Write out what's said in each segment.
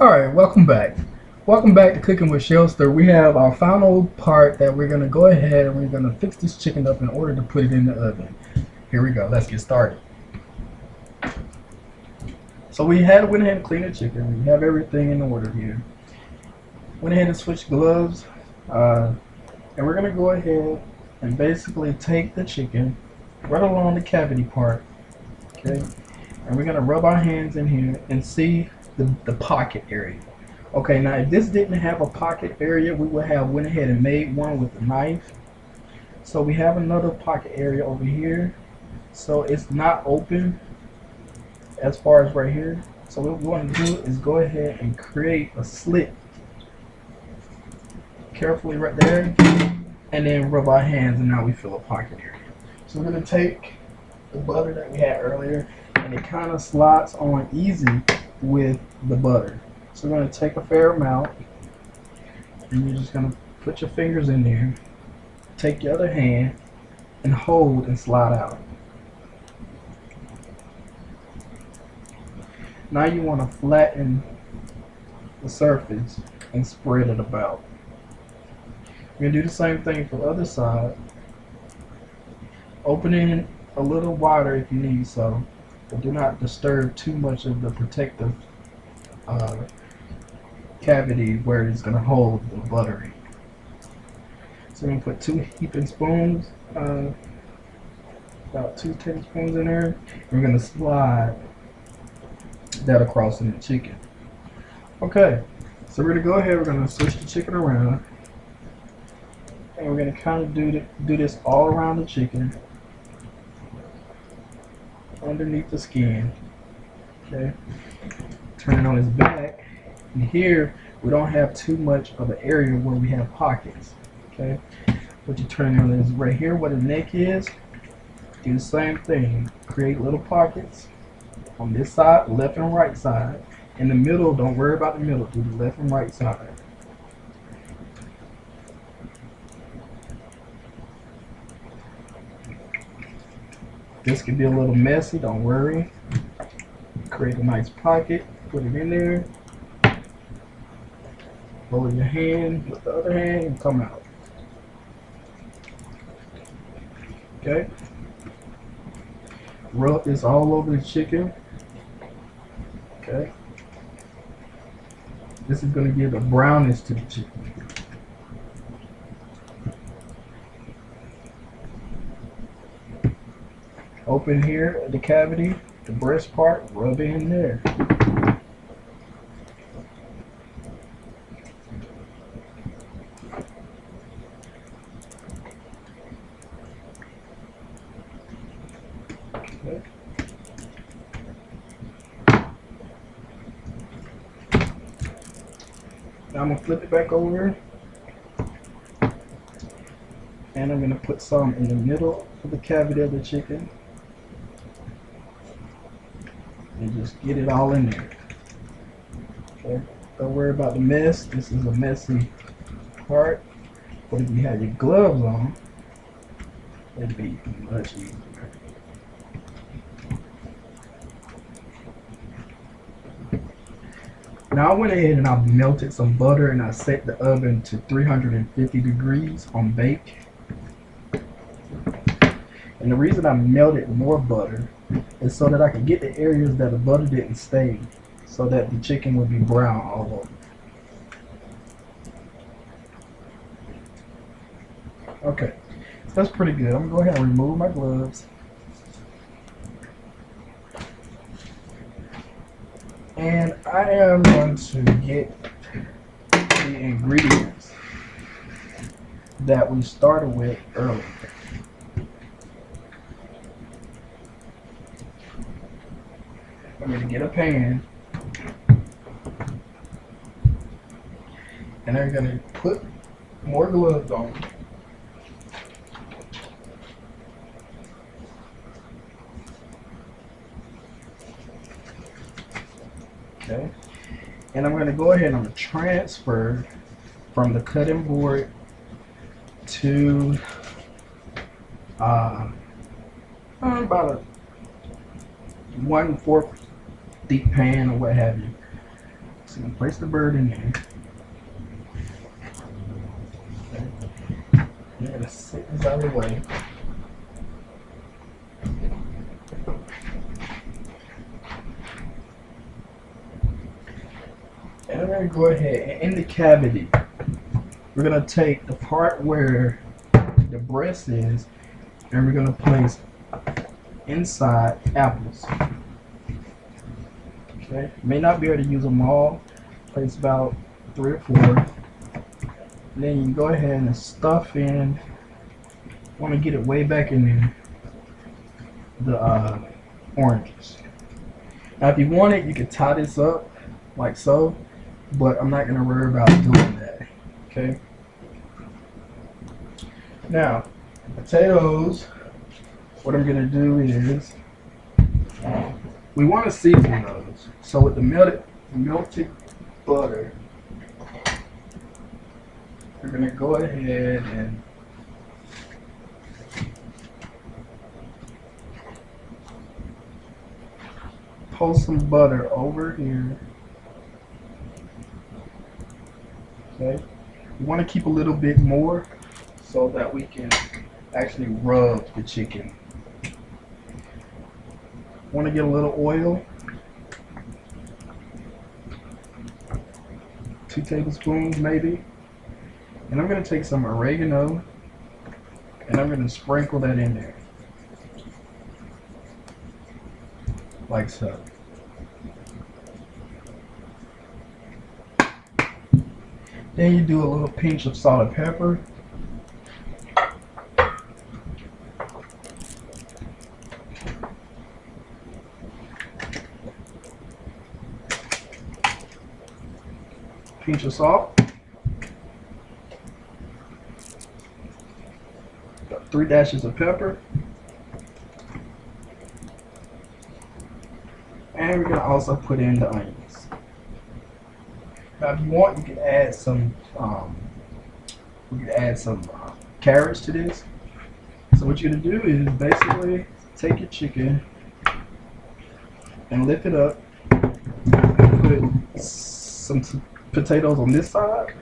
Alright, welcome back. Welcome back to Cooking with Shelster. We have our final part that we're going to go ahead and we're going to fix this chicken up in order to put it in the oven. Here we go. Let's get started. So we had went ahead and cleaned the chicken. We have everything in order here. Went ahead and switched gloves. Uh, and we're going to go ahead and basically take the chicken right along the cavity part. Okay. And we're going to rub our hands in here and see the, the pocket area. Okay, now if this didn't have a pocket area, we would have went ahead and made one with a knife. So we have another pocket area over here. So it's not open as far as right here. So what we want to do is go ahead and create a slit carefully right there and then rub our hands and now we fill a pocket area. So we're going to take the butter that we had earlier and it kind of slides on easy with the butter. So we're going to take a fair amount and you're just going to put your fingers in there, take your other hand and hold and slide out. Now you want to flatten the surface and spread it about. We're going to do the same thing for the other side. Opening a little wider if you need so, do not disturb too much of the protective uh, cavity where it's going to hold the butter. So I'm going to put two heaping spoons, uh, about two tablespoons in there. We're going to slide that across in the chicken. Okay, so we're going to go ahead, we're going to switch the chicken around. And we're going to kind of do, the, do this all around the chicken. Underneath the skin. Okay. Turn it on his back. And here, we don't have too much of an area where we have pockets. Okay. What you turn on is right here where the neck is. Do the same thing. Create little pockets on this side, left and right side. In the middle, don't worry about the middle. Do the left and right side. This could be a little messy, don't worry. Create a nice pocket, put it in there. Hold your hand with the other hand and come out. Okay. Rub this all over the chicken. Okay. This is going to give a brownness to the chicken. Open here the cavity, the breast part, rub it in there. Okay. Now I'm gonna flip it back over and I'm gonna put some in the middle of the cavity of the chicken and just get it all in there. Okay, don't worry about the mess. This is a messy part, but if you had your gloves on, it'd be much easier. Now I went ahead and I melted some butter and I set the oven to 350 degrees on bake. And the reason I melted more butter is so that I could get the areas that the butter didn't stay so that the chicken would be brown all over. Okay, that's pretty good. I'm gonna go ahead and remove my gloves. And I am going to get the ingredients that we started with earlier. I'm to get a pan and I'm going to put more gloves on. Okay. And I'm going to go ahead and transfer from the cutting board to uh, about a one fourth deep pan or what have you. So you place the bird in there. Okay. Gonna sit this out of the way. And I'm gonna go ahead and in the cavity, we're gonna take the part where the breast is, and we're gonna place inside apples. May not be able to use them all. Place about three or four. And then you go ahead and stuff in. Want to get it way back in there. The uh, oranges. Now, if you want it, you can tie this up like so, but I'm not gonna worry about doing that. Okay. Now, potatoes. What I'm gonna do is we want to season those. So with the melted melted butter, we're gonna go ahead and pull some butter over here. Okay. We want to keep a little bit more so that we can actually rub the chicken Want to get a little oil. Two tablespoons maybe. And I'm going to take some oregano and I'm going to sprinkle that in there. Like so. Then you do a little pinch of salt and pepper. Salt. Got three dashes of pepper. And we're going to also put in the onions. Now if you want, you can add some, um, we can add some uh, carrots to this. So what you're going to do is basically take your chicken and lift it up put some potatoes on this side,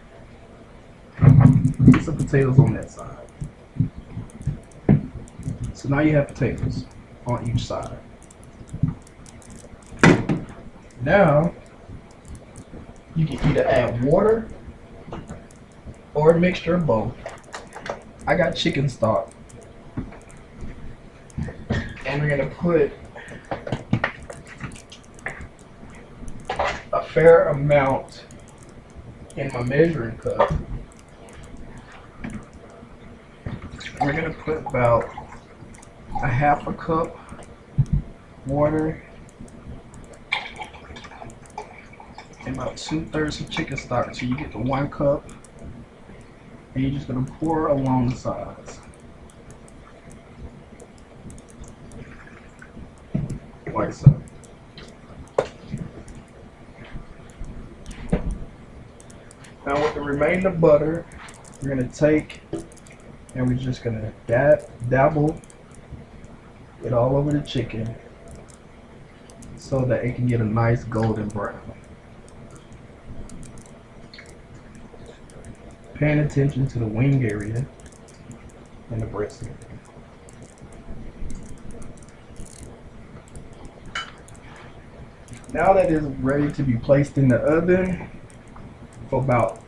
some potatoes on that side. So now you have potatoes on each side. Now, you can either add water or a mixture of both. I got chicken stock. And we're gonna put a fair amount in my measuring cup. We're gonna put about a half a cup water and about two thirds of chicken stock so you get the one cup and you're just gonna pour along the sides like so. Now with the remaining of butter, we're going to take and we're just going to dab, dabble it all over the chicken so that it can get a nice golden brown. Paying attention to the wing area and the breast area. Now that is ready to be placed in the oven, for about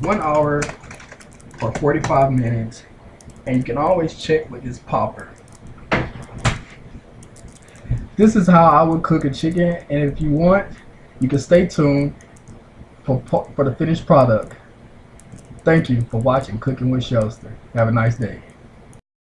one hour or 45 minutes and you can always check with this popper. This is how I would cook a chicken and if you want you can stay tuned for, for the finished product. Thank you for watching Cooking with Shelster. Have a nice day.